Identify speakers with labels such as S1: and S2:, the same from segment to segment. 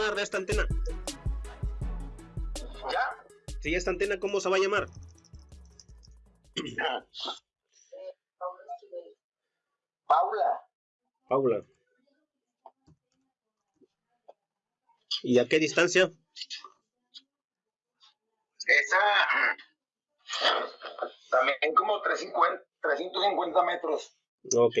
S1: llamar de esta antena?
S2: ¿Ya?
S1: Sí, esta antena, ¿cómo se va a llamar?
S2: Paula.
S1: Paula. ¿Y a qué distancia?
S2: Esa. También como 350, 350 metros.
S1: Ok.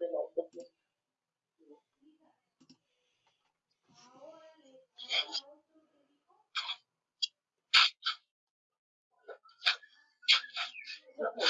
S3: 11 bịch này. Thank you.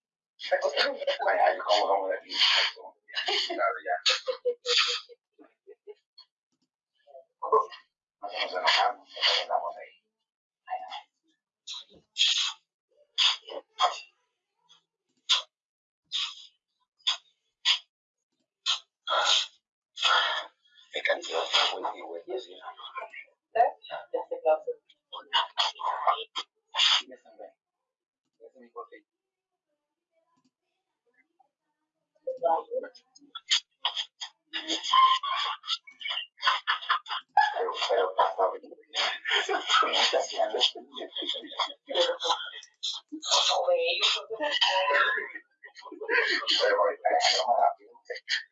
S3: Me costó
S2: un año, como como de aquí. Claro, ya. Nosotros nos enojamos, nos enojamos ahí.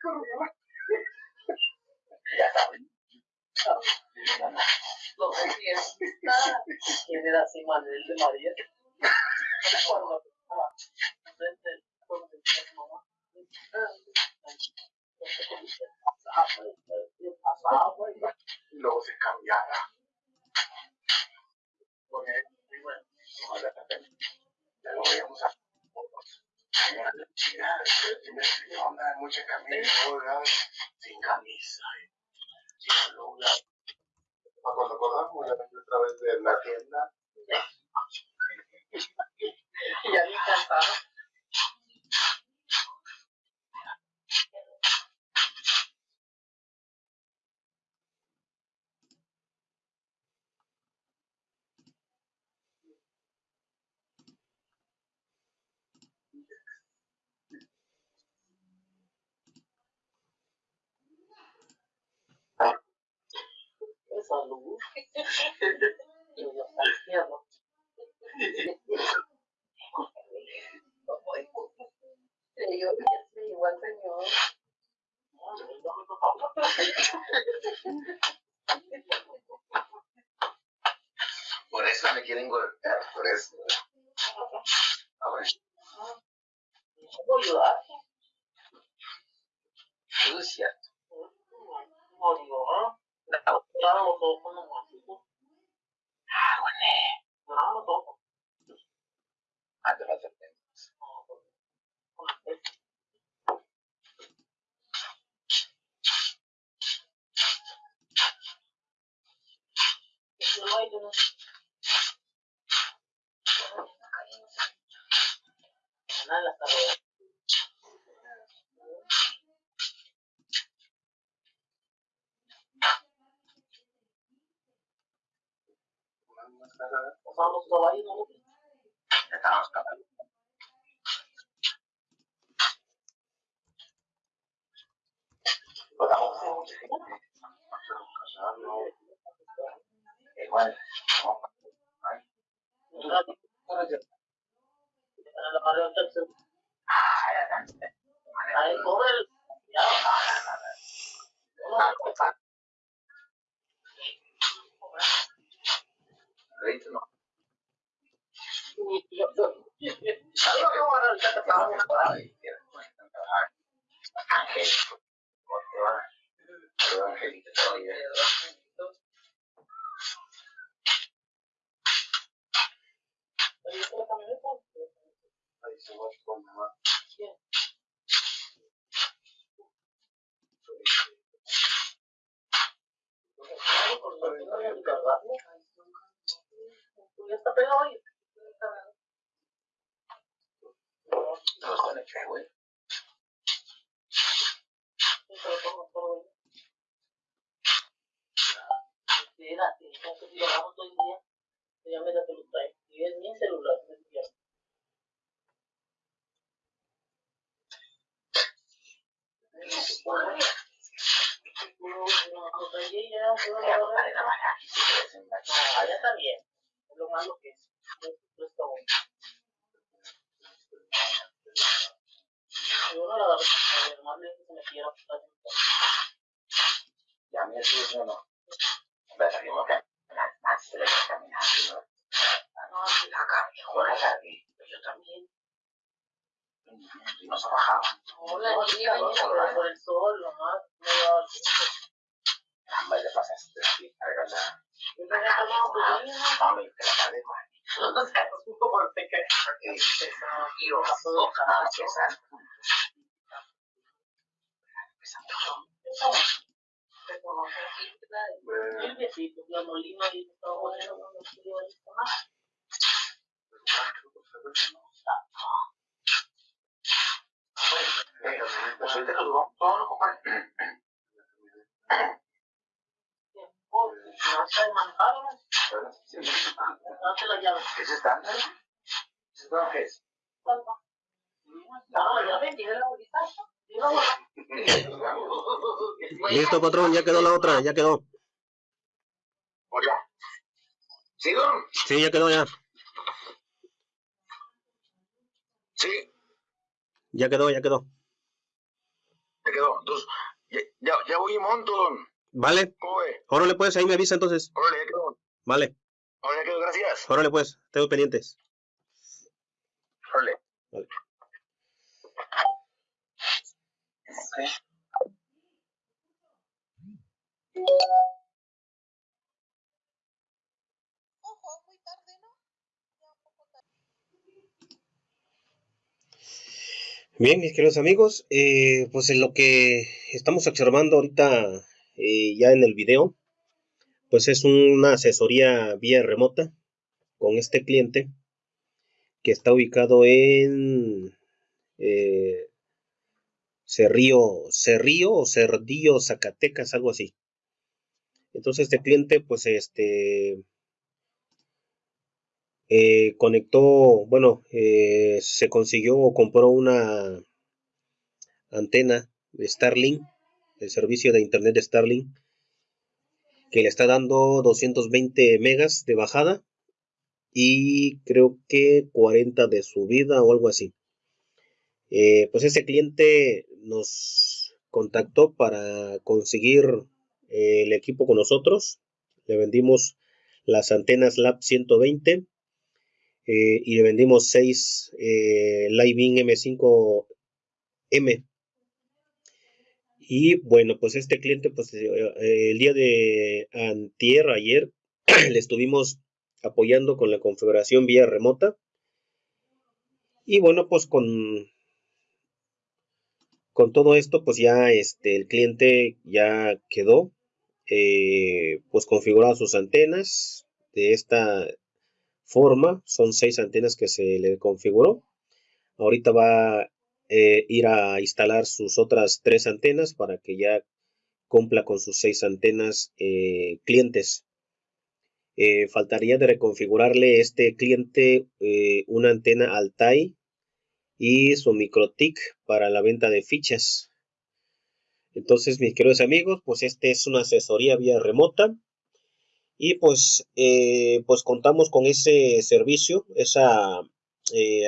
S3: Corrió. Ya
S2: saben.
S3: Lo decía. ¿Quién era de María.
S2: Por eso me quieren golpear. personal hasta luego. การข
S3: อง
S2: สัต
S3: ว์ Ahí.
S2: No los conecté, güey.
S3: Fíjate, entonces si lo hagamos todo el día, da que lo trae. Y es mi celular, es día. Allá es lo malo que es. No está bueno. Yo no la con el más lejos que se metiera.
S2: Ya me decís, no. Me salimos que más de caminando.
S3: No, sí,
S2: La camioneta aquí.
S3: yo también.
S2: Y nos bajaba.
S3: Hola, niña, pero por el sol, nomás. No llevaba el tiempo.
S2: Pasaste aquí, cargada. Ojalá, que
S3: y todo bueno, no me quiero esto más.
S2: Pues hoy te saludó. Todo lo compadre.
S3: Oh, no sé manejar, ¿no? Date la llave.
S2: ¿Es estándar? ¿Es estándar qué es?
S3: No, ya vendí la bolita.
S1: Listo, patrón, ya quedó la otra, ya quedó.
S2: Oye. ¿Sigo?
S1: Sí, ya quedó ya.
S2: Sí,
S1: Ya quedó, ya quedó.
S2: te quedó. Entonces, ya, ya, ya voy y monto.
S1: Vale,
S2: ¿Cómo ve?
S1: órale pues, ahí me avisa entonces.
S2: Órale, ya quedó.
S1: Vale,
S2: Órale, ya quedó, gracias.
S1: órale pues, tengo pendientes.
S2: Órale.
S1: Vale.
S2: Ok.
S4: Ojo, muy tarde, ¿no? Ya un poco tarde.
S1: Bien, mis queridos amigos, eh, pues en lo que estamos observando ahorita eh, ya en el video, pues es una asesoría vía remota con este cliente que está ubicado en eh, Cerrío, Cerrío o Cerdillo, Zacatecas, algo así. Entonces este cliente, pues este, eh, conectó, bueno, eh, se consiguió o compró una antena de Starlink, el servicio de internet de Starlink, que le está dando 220 megas de bajada y creo que 40 de subida o algo así. Eh, pues ese cliente nos contactó para conseguir eh, el equipo con nosotros. Le vendimos las antenas Lab 120 eh, y le vendimos 6 eh, Living M5M. Y bueno, pues este cliente, pues el día de antier, ayer, le estuvimos apoyando con la configuración vía remota. Y bueno, pues con, con todo esto, pues ya este, el cliente ya quedó, eh, pues configurado sus antenas de esta forma. Son seis antenas que se le configuró. Ahorita va a eh, ir a instalar sus otras tres antenas para que ya cumpla con sus seis antenas eh, clientes. Eh, faltaría de reconfigurarle este cliente eh, una antena Altai y su MikroTik para la venta de fichas. Entonces, mis queridos amigos, pues este es una asesoría vía remota y pues, eh, pues contamos con ese servicio, esa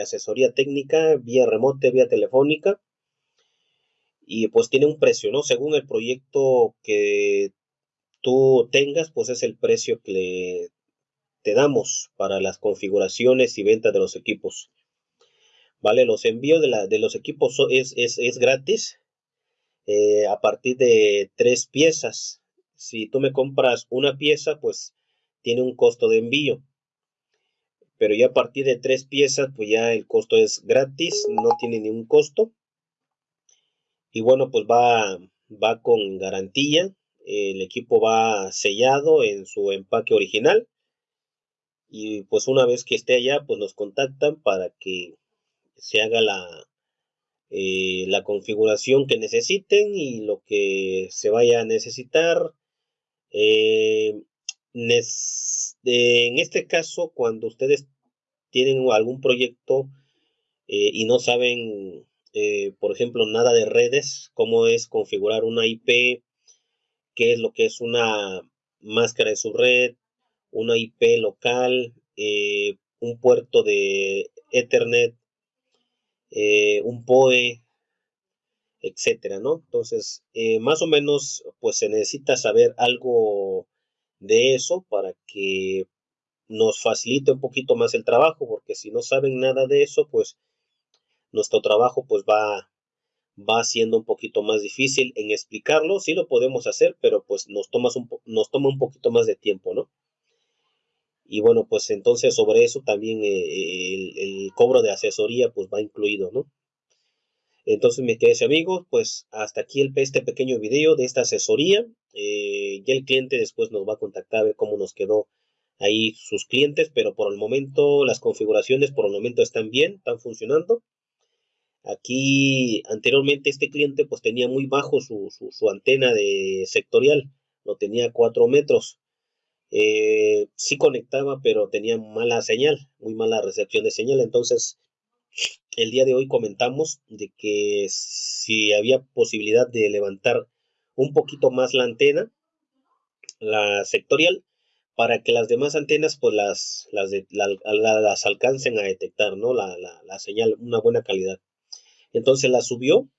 S1: asesoría técnica vía remota, vía telefónica. Y pues tiene un precio, ¿no? Según el proyecto que tú tengas, pues es el precio que te damos para las configuraciones y venta de los equipos. ¿Vale? Los envíos de, la, de los equipos es, es, es gratis eh, a partir de tres piezas. Si tú me compras una pieza, pues tiene un costo de envío. Pero ya a partir de tres piezas, pues ya el costo es gratis, no tiene ningún costo. Y bueno, pues va, va con garantía. El equipo va sellado en su empaque original. Y pues una vez que esté allá, pues nos contactan para que se haga la, eh, la configuración que necesiten y lo que se vaya a necesitar. Eh, en este caso, cuando ustedes tienen algún proyecto eh, y no saben, por ejemplo, nada de redes, cómo es configurar una IP, qué es lo que es una máscara de su red, una IP local, un puerto de Ethernet, eh, un POE, etcétera, ¿no? Entonces, eh, más o menos, pues se necesita saber algo de eso para que nos facilite un poquito más el trabajo, porque si no saben nada de eso, pues nuestro trabajo pues va, va siendo un poquito más difícil en explicarlo. Sí lo podemos hacer, pero pues nos, un, nos toma un poquito más de tiempo, ¿no? y bueno, pues entonces sobre eso también eh, el, cobro de asesoría pues va incluido, ¿no? Entonces, mis queridos amigos, pues hasta aquí este pequeño video de esta asesoría. Eh, ya el cliente después nos va a contactar a ver cómo nos quedó ahí sus clientes, pero por el momento las configuraciones por el momento están bien, están funcionando. Aquí anteriormente este cliente pues tenía muy bajo su, su antena de sectorial, lo tenía a 4 metros. Eh, sí conectaba, pero tenía mala señal, muy mala recepción de señal. Entonces, el día de hoy comentamos de que si había posibilidad de levantar un poquito más la antena, la sectorial, para que las demás antenas pues las, las, las alcancen a detectar, ¿no? La, la, señal, una buena calidad. Entonces la subió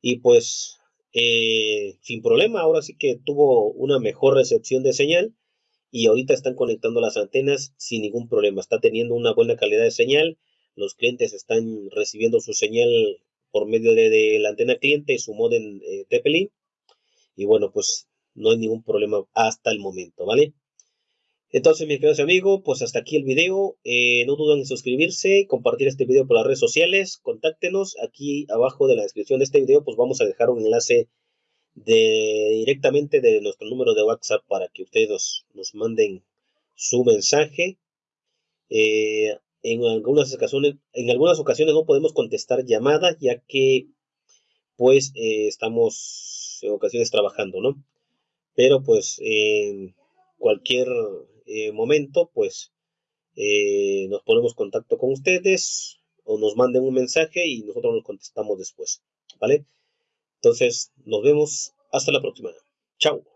S1: y pues eh, sin problema, ahora sí que tuvo una mejor recepción de señal y ahorita están conectando las antenas sin ningún problema. Está teniendo una buena calidad de señal. Los clientes están recibiendo su señal por medio de, la antena cliente y su modem eh, Y bueno, pues no hay ningún problema hasta el momento, ¿vale? Entonces, mis queridos amigos, pues hasta aquí el video. Eh, no duden en suscribirse, compartir este video por las redes sociales. Contáctenos aquí abajo de la descripción de este video, pues vamos a dejar un enlace directamente de nuestro número de WhatsApp para que ustedes nos, manden su mensaje. Eh, en, algunas ocasiones, en algunas ocasiones no podemos contestar llamadas ya que pues eh, estamos en ocasiones trabajando, ¿no? Pero pues cualquier eh, momento pues nos ponemos en contacto con ustedes o nos manden un mensaje y nosotros nos contestamos después, ¿vale? Entonces, nos vemos hasta la próxima. Chao.